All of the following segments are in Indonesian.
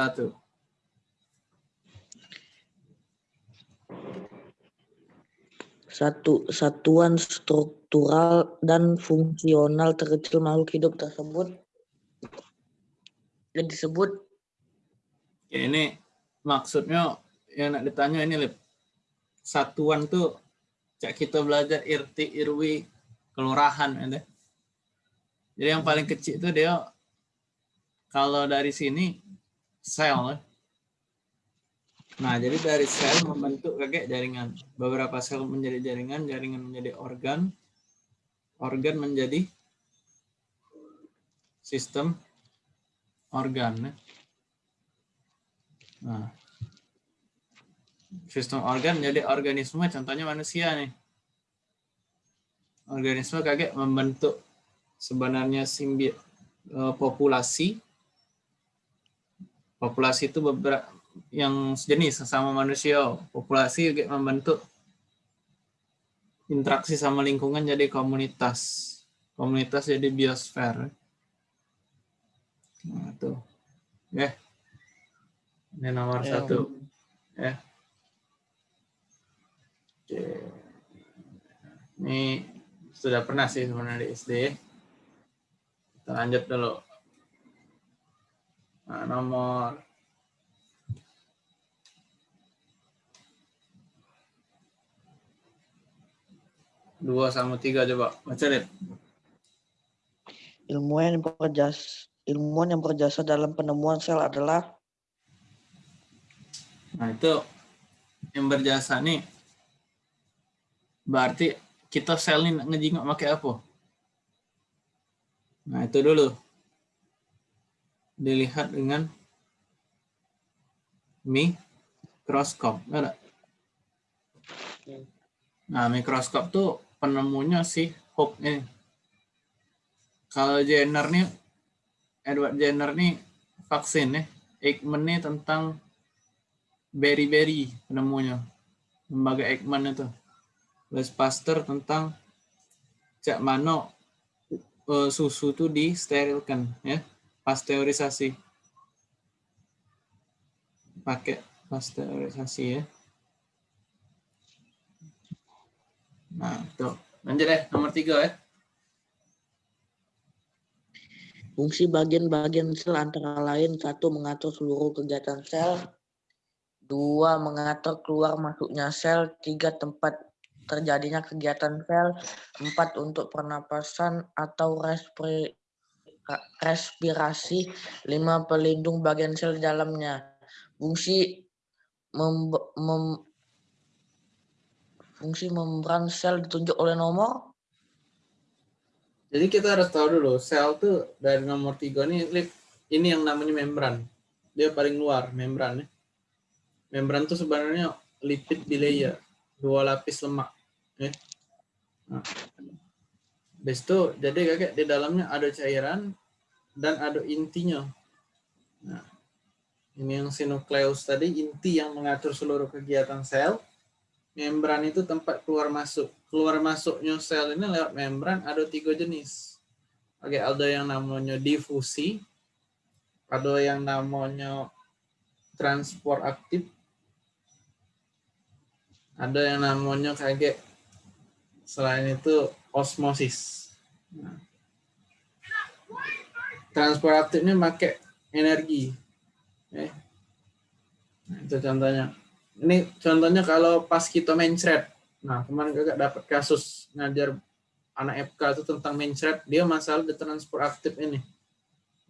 satu. Satu satuan struktural dan fungsional terkecil makhluk hidup tersebut yang disebut Ya, ini maksudnya yang nak ditanya ini Lip. Satuan tuh cak kita belajar RT, RW, kelurahan ada. Jadi yang paling kecil itu dia kalau dari sini sel. Nah, jadi dari sel membentuk kayak jaringan. Beberapa sel menjadi jaringan, jaringan menjadi organ, organ menjadi sistem organ. Nah, sistem organ jadi organisme, contohnya manusia nih. Organisme kaget membentuk sebenarnya simbi eh, populasi. Populasi itu beberapa yang sejenis sama manusia. Populasi juga membentuk interaksi sama lingkungan jadi komunitas. Komunitas jadi biosfer. Nah, tuh. Ya. Ini nomor Ya. satu. Ya. Oke. Ini sudah pernah sih sebenarnya di SD. Kita lanjut dulu. Nah, nomor. Dua sama tiga coba. Baca deh. ilmuwan yang berjasa ilmuwan yang berjasa dalam penemuan sel adalah? Nah itu yang berjasa nih. Berarti kita sel ini ngejingok pakai apa? Nah itu dulu dilihat dengan mikroskop, ada? Nah mikroskop tuh penemunya si Hooke ini. Kalau Jenner nih, Edward Jenner nih vaksin nih, Ekman nih tentang berry-berry penemunya. Lembaga Ekman itu. Louis Pasteur tentang cak mana eh, susu itu disterilkan ya pasteurisasi. Pakai pasteurisasi ya. Nah tuh. Lanjut deh nomor tiga ya fungsi bagian-bagian sel antara lain satu mengatur seluruh kegiatan sel dua mengatur keluar masuknya sel tiga tempat terjadinya kegiatan sel empat untuk pernapasan atau respri- respirasi lima pelindung bagian sel di dalamnya fungsi mem- mem- fungsi membran sel ditunjuk oleh nomor jadi kita harus tahu dulu sel tuh dari nomor tiga Lip, ini yang namanya membran dia paling luar membran ya. membran tuh sebenarnya lipid bilayer dua lapis lemak ya. Nah, itu jadi kakek di dalamnya ada cairan dan ada intinya. Nah, ini yang sinukleus tadi inti yang mengatur seluruh kegiatan sel. Membran itu tempat keluar masuk. Keluar masuknya sel ini lewat membran ada tiga jenis. Oke, ada yang namanya difusi, ada yang namanya transport aktif, ada yang namanya kayak selain itu osmosis. Nah, transport aktifnya pakai energi. Eh. Nah, itu contohnya. Ini contohnya kalau pas kita mencret. Nah, kemarin kakak dapat kasus ngajar anak FK itu tentang mencret. Dia masalah di transport aktif ini.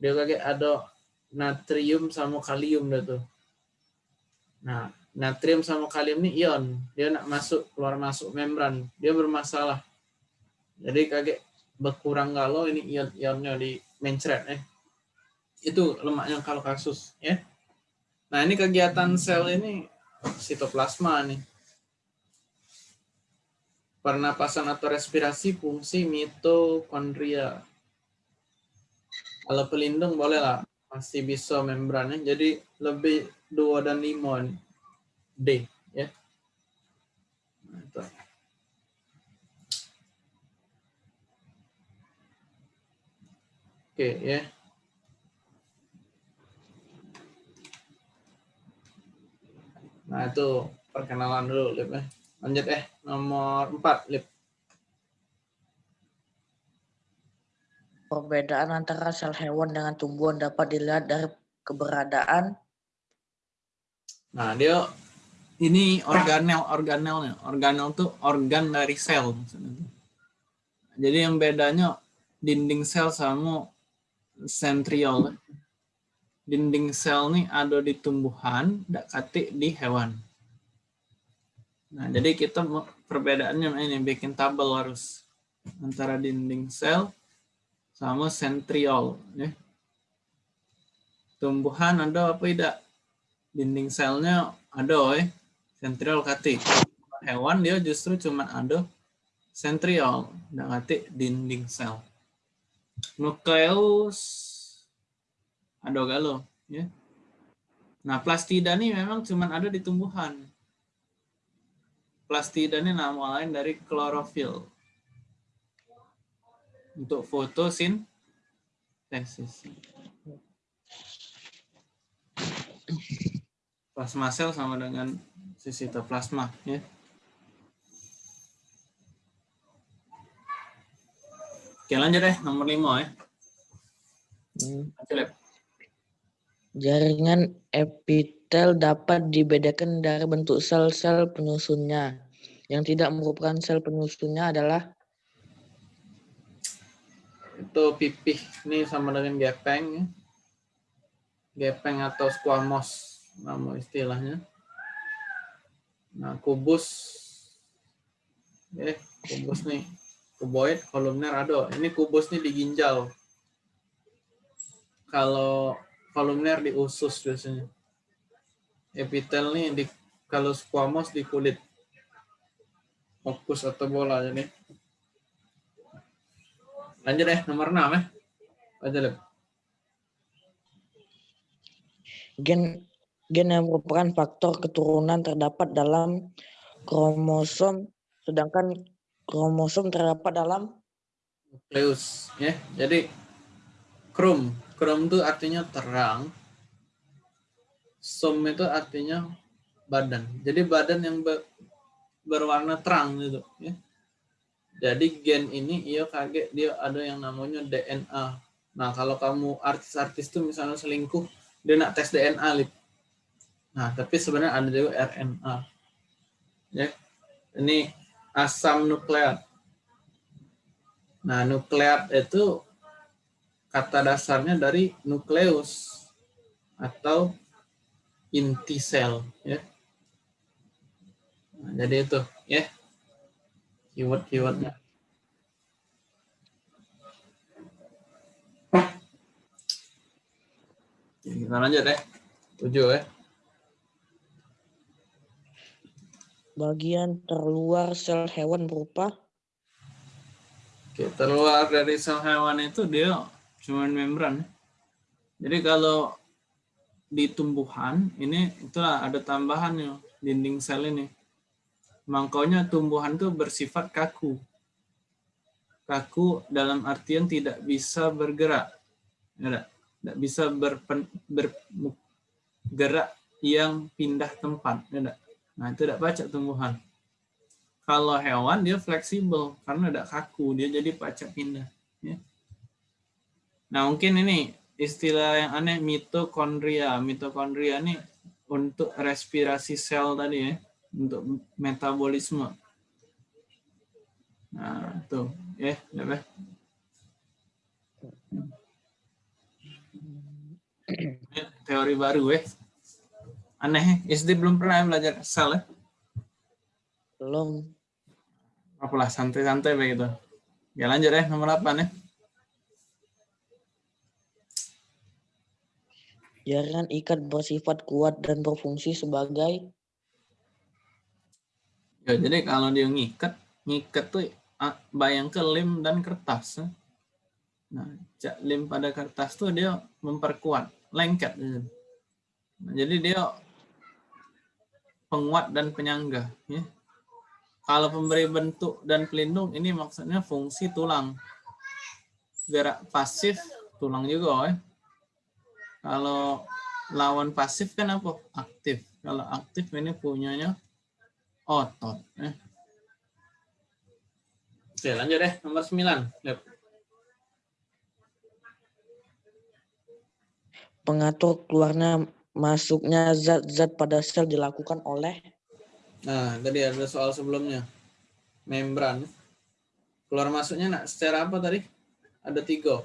Dia kayak ada natrium sama kalium dah tuh. Nah, natrium sama kalium ini ion. Dia nak masuk keluar masuk membran. Dia bermasalah. Jadi kaget berkurang galau ini ion-ionnya di mencret eh. Itu lemaknya kalau kasus ya. Nah, ini kegiatan sel ini sitoplasma nih. Pernapasan atau respirasi fungsi mitokondria. Kalau pelindung boleh lah masih bisa membrannya jadi lebih 2 dan 5 nih. D ya. Nah, itu. Oke ya. Nah, itu perkenalan dulu, Lip. Eh. Lanjut eh, nomor 4, Lip. Perbedaan antara sel hewan dengan tumbuhan dapat dilihat dari keberadaan. Nah, dia ini organel, organelnya. Organel itu organ dari sel. Jadi yang bedanya dinding sel sama centriole. Dinding sel nih ada di tumbuhan, tidak kati di hewan. Nah, jadi kita perbedaannya ini bikin tabel harus antara dinding sel sama centriole ya. Tumbuhan ada apa tidak? Dinding selnya ada ya. Centriole kati. Hewan dia justru cuma ada centriole, dan kati dinding sel. Nukleus ada galo ya. Nah, plastida ini memang cuma ada di tumbuhan. Plastida ini nama lain dari klorofil untuk fotosintesis. Plasma sel sama dengan sitoplasma ya. Oke lanjut deh nomor lima ya. Hmm. Jaringan epitel dapat dibedakan dari bentuk sel-sel penyusunnya. Yang tidak merupakan sel penyusunnya adalah itu pipih ini sama dengan gepeng ya. gepeng atau squamous nama istilahnya nah kubus eh kubus nih kuboid kolumner ada ini kubus nih di ginjal kalau kolumner di usus biasanya epitel nih di kalau squamous di kulit fokus atau bola jadi Lanjut deh, nomor 6 ya. Baca deh. Gen gen yang merupakan faktor keturunan terdapat dalam kromosom, sedangkan kromosom terdapat dalam nukleus. Ya, jadi krom, krom itu artinya terang, som itu artinya badan. Jadi badan yang berwarna terang gitu. Ya. Jadi gen ini iya kaget dia ada yang namanya DNA. Nah kalau kamu artis-artis tuh misalnya selingkuh, dia nak tes DNA lip. Nah tapi sebenarnya ada juga RNA. Ya, ini asam nukleat. Nah nukleat itu kata dasarnya dari nukleus atau inti sel. Ya. Nah, jadi itu ya keyword-keywordnya. Kita lanjut ya. Tujuh ya. Bagian terluar sel hewan berupa Oke, terluar dari sel hewan itu dia cuma membran. Jadi kalau di tumbuhan ini itulah ada tambahannya dinding sel ini. Mangkaunya tumbuhan itu bersifat kaku. Kaku dalam artian tidak bisa bergerak. Ya, tidak bisa berpen, bergerak yang pindah tempat. Ya, nah, itu tidak pacak tumbuhan. Kalau hewan dia fleksibel karena tidak kaku, dia jadi pacak pindah. Ya. Nah mungkin ini istilah yang aneh mitokondria. Mitokondria ini untuk respirasi sel tadi ya untuk metabolisme. Nah, tuh, ya, yeah, Teori baru, eh. Aneh, SD belum pernah belajar sel, ya? Belum. Apalah, santai-santai begitu. Ya lanjut ya, nomor 8 ya. Jaringan ikat bersifat kuat dan berfungsi sebagai Ya, jadi kalau dia ngikat, ngikat tuh bayangkan lem dan kertas. Ya. Nah, cak lem pada kertas tuh dia memperkuat, lengket. Nah, jadi dia penguat dan penyangga. Ya. Kalau pemberi bentuk dan pelindung, ini maksudnya fungsi tulang. Gerak pasif, tulang juga. Ya. Kalau lawan pasif kan apa? Aktif. Kalau aktif ini punyanya otot. Eh. Oke, lanjut deh. Nomor 9. Yep. Pengatur keluarnya masuknya zat-zat pada sel dilakukan oleh Nah, tadi ada soal sebelumnya. Membran. Keluar masuknya nak secara apa tadi? Ada tiga.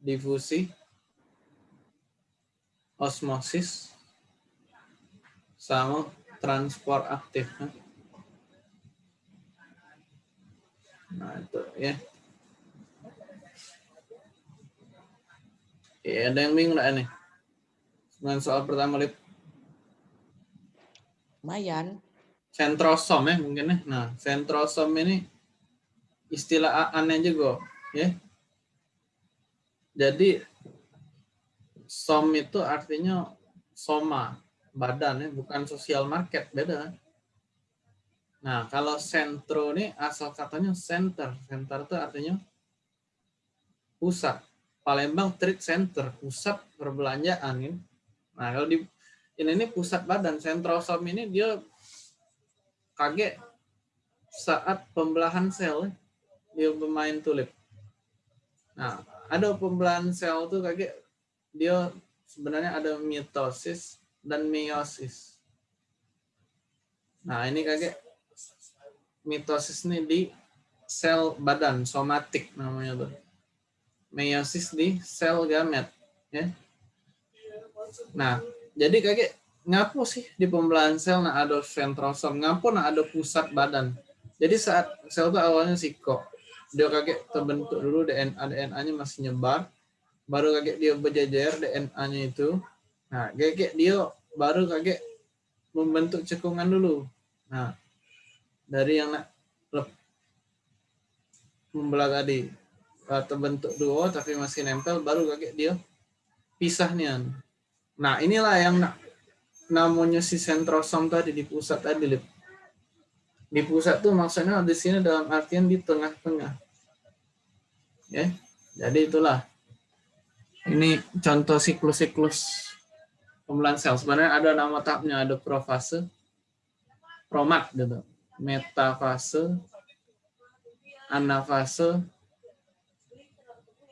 Difusi, osmosis, sama transport aktif. Nah, itu ya. Ya, ada yang bingung nih? Dengan soal pertama, Lip. Mayan. Sentrosom ya mungkin ya. Nah, sentrosom ini istilah aneh juga, ya. Jadi som itu artinya soma, badan ya, bukan sosial market, beda. Nah, kalau sentro ini asal katanya center. Center itu artinya pusat. Palembang Trade Center, pusat perbelanjaan. Ya. Nah, kalau di ini, ini pusat badan, sentrosom ini dia kaget saat pembelahan sel, dia pemain tulip. Nah, ada pembelahan sel tuh kaget dia sebenarnya ada mitosis dan meiosis. Nah, ini kaget mitosis ini di sel badan somatik namanya tuh. Meiosis di sel gamet, ya. Nah, jadi kayak ngapo sih di pembelahan sel nah ada sentrosom, ngapo nah ada pusat badan. Jadi saat sel itu awalnya siko, dia kaget terbentuk dulu DNA DNA-nya masih nyebar, baru kaget dia berjejer DNA-nya itu. Nah, kayak dia baru kaget membentuk cekungan dulu. Nah, dari yang nak membelah tadi terbentuk dua tapi masih nempel baru kaget dia pisahnya. Nah inilah yang namanya si sentrosom tadi di pusat tadi. Di pusat tuh maksudnya di sini dalam artian di tengah-tengah. Ya, jadi itulah. Ini contoh siklus-siklus pembelahan sel. Sebenarnya ada nama tahapnya, ada profase, promat gitu, metafase, anafase,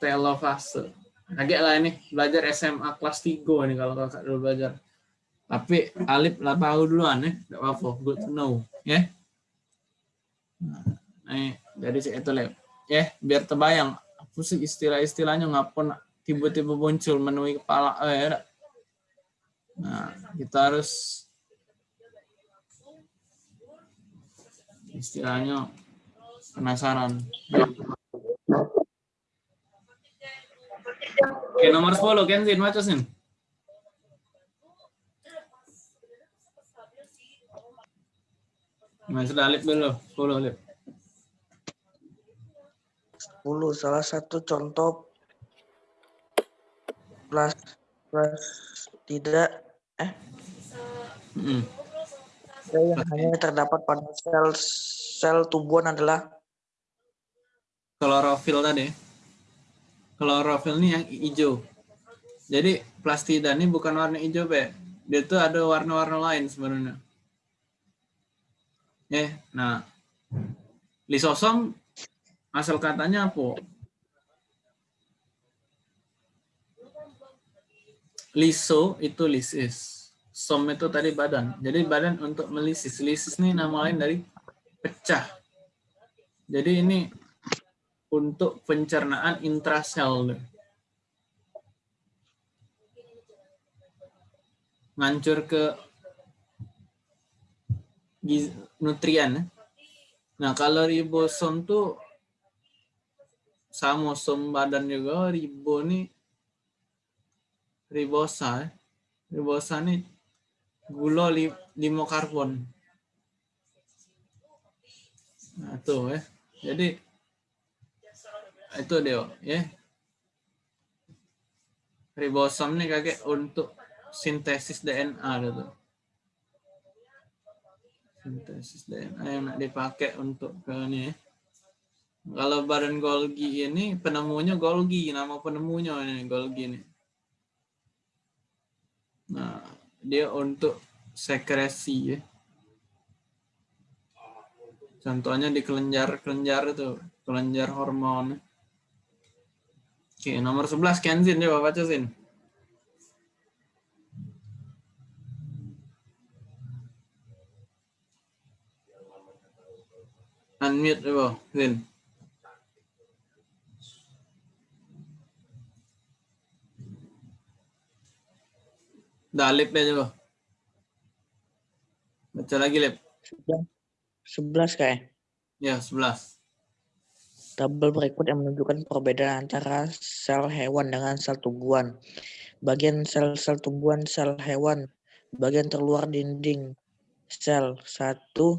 telofase. Agak lah ini belajar SMA kelas 3 nih kalau kakak dulu belajar. Tapi Alif lah tahu duluan ya, tidak apa-apa, good to know, ya. Nah, nih, jadi itu lah, ya, biar terbayang apa sih istilah-istilahnya ngapun tiba-tiba muncul menemui kepala, eh, ya. Nah, kita harus istilahnya penasaran. Oke, nomor 10, Kenzin, baca sin. Nah, sudah Alip dulu, 10 Alip. 10, salah satu contoh plus plus tidak eh? Mm. Yang hanya terdapat pada sel sel tumbuhan adalah klorofil tadi klorofil ini yang hijau. Jadi plastida ini bukan warna hijau, Be. Dia tuh ada warna-warna lain sebenarnya. Eh, nah. Lisosom asal katanya apa? Liso itu lisis. Som itu tadi badan. Jadi badan untuk melisis. Lisis ini nama lain dari pecah. Jadi ini untuk pencernaan intrasel. Ngancur ke nutrien. Nah, kalau ribosom tuh sama som badan juga ribo nih ribosa. Ribosa nih gula li, limo karbon. Nah, tuh ya. Jadi itu dia ya ribosom nih kakek untuk sintesis DNA gitu sintesis DNA yang dipakai untuk ke ini ya. kalau badan Golgi ini penemunya Golgi nama penemunya ini Golgi ini Nah, dia untuk sekresi ya. Contohnya di kelenjar-kelenjar itu, kelenjar hormon. Oke, nomor 11 Kenzin coba baca Sin. Unmute coba, Sin. Dalip ya coba. Baca lagi, Lip. 11 kayak. Ya, 11. Tabel berikut yang menunjukkan perbedaan antara sel hewan dengan sel tumbuhan. Bagian sel-sel tumbuhan sel hewan, bagian terluar dinding. Sel satu,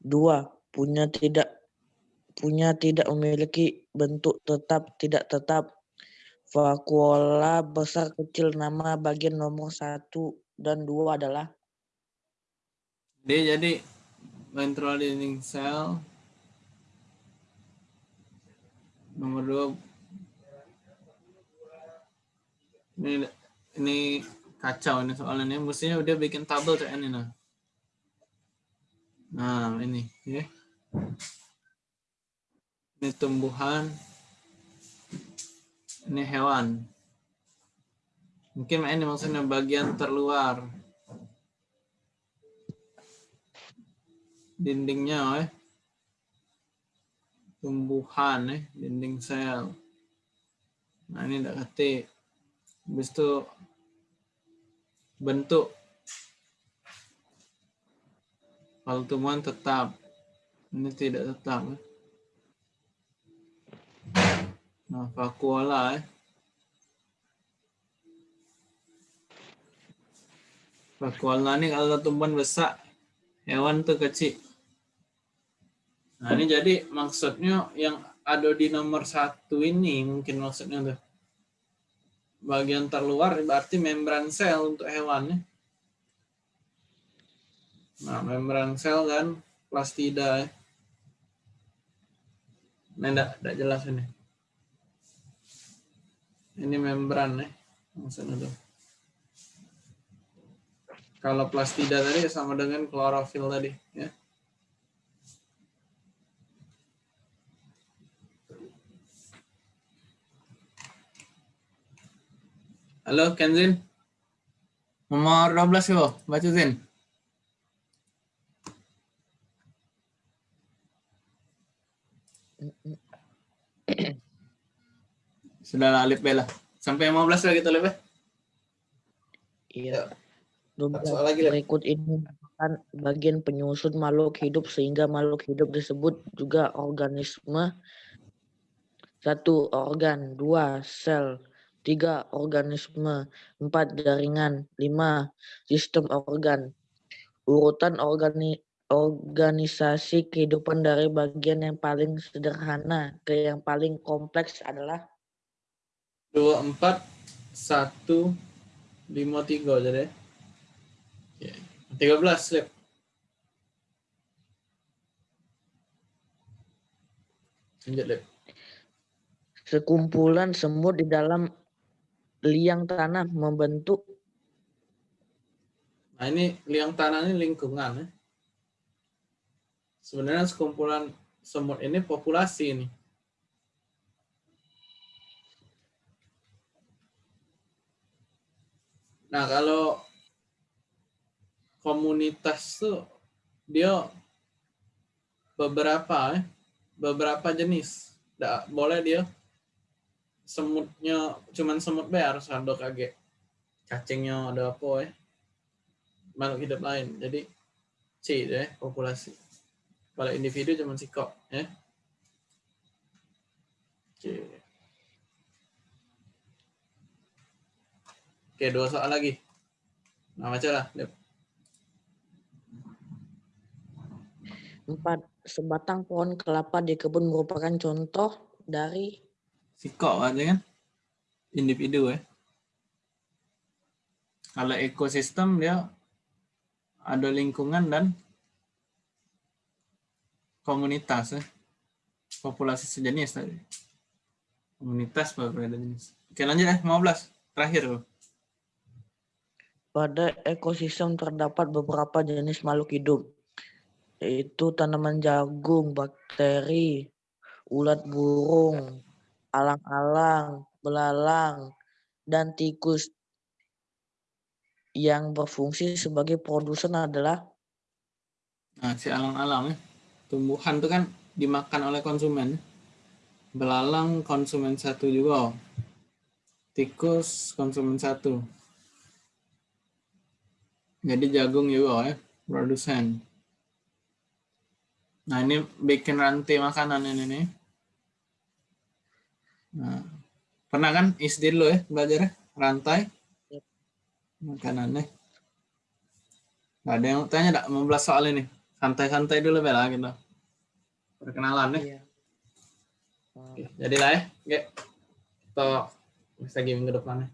dua punya tidak punya tidak memiliki bentuk tetap tidak tetap. Vakuola besar kecil nama bagian nomor satu dan dua adalah? Dia jadi ventral dinding sel nomor dua. Ini ini kacau ini soalnya ini mestinya udah bikin tabel kayak ini nah. Nah ini ya. Ini tumbuhan. Ini hewan. Mungkin ini maksudnya bagian terluar. Dindingnya eh tumbuhan eh. Dinding sel nah ini tidak ketik. Habis itu bentuk. Kalau tumbuhan tetap. Ini tidak tetap eh. nah vakuola eh. Vakuola ini kalau tumbuhan besar hewan tuh kecil Nah ini jadi maksudnya yang ada di nomor satu ini mungkin maksudnya tuh bagian terluar berarti membran sel untuk hewannya. Nah membran sel kan plastida ya. Ini enggak, enggak jelas ini. Ini membran ya maksudnya tuh. Kalau plastida tadi sama dengan klorofil tadi ya. Halo Kenzin. Nomor 12 yo, baca Zin. Sudah lah Alif Bella. Sampai 15 lagi tuh Alif. Iya. Soal lagi. Berikut ini merupakan bagian penyusun makhluk hidup sehingga makhluk hidup disebut juga organisme. Satu organ, dua sel, tiga organisme, empat jaringan, lima sistem organ. Urutan organi organisasi kehidupan dari bagian yang paling sederhana ke yang paling kompleks adalah Dua empat satu lima tiga jadi. Tiga belas slip. Lanjut Lip. sekumpulan semut di dalam liang tanah membentuk Nah ini liang tanah ini lingkungan ya. Sebenarnya sekumpulan semut ini populasi ini. Nah kalau komunitas tuh dia beberapa ya, beberapa jenis. Nggak boleh dia semutnya cuman semut be harus ada kaget cacingnya ada apa ya makhluk hidup lain. Jadi C deh populasi. Kalau individu cuman sikok ya oke. Oke dua soal lagi. Nah baca lah empat sebatang pohon kelapa di kebun merupakan contoh dari sikok aja kan. Individu ya. Kalau ekosistem dia ada lingkungan dan komunitas ya. Populasi sejenis tadi. Komunitas berbeda jenis? Oke lanjut ya 15 terakhir loh Pada ekosistem terdapat beberapa jenis makhluk hidup, yaitu tanaman jagung, bakteri, ulat burung, alang-alang, belalang, dan tikus. Yang berfungsi sebagai produsen adalah Nah, si alang-alang. Tumbuhan tuh kan dimakan oleh konsumen. Belalang konsumen satu juga. Tikus konsumen satu. Jadi jagung juga ya, produsen. Nah, ini bikin rantai makanan ini nih. Nah, pernah kan SD lo ya belajar ya? rantai Yep. makanannya. Gak ada yang tanya tak mau belas soal ini. Santai-santai dulu bela gitu. Perkenalan ya. Iya. Oke, jadilah ya. Oke. Kita bisa game ke depannya.